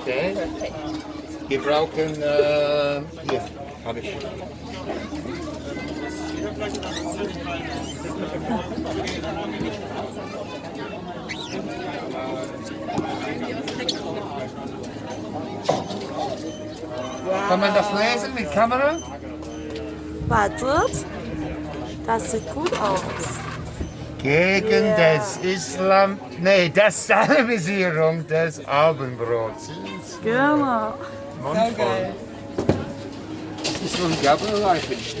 Okay. Wir brauchen, äh, hier, habe ich. Kann man das lesen mit Kamera? Wartet. Das sieht gut aus. Gegen Ja. das Islam, nee, das Salamisierung des Abendbrots. Genau. Mundvoll. Das ist unglaublich, ich.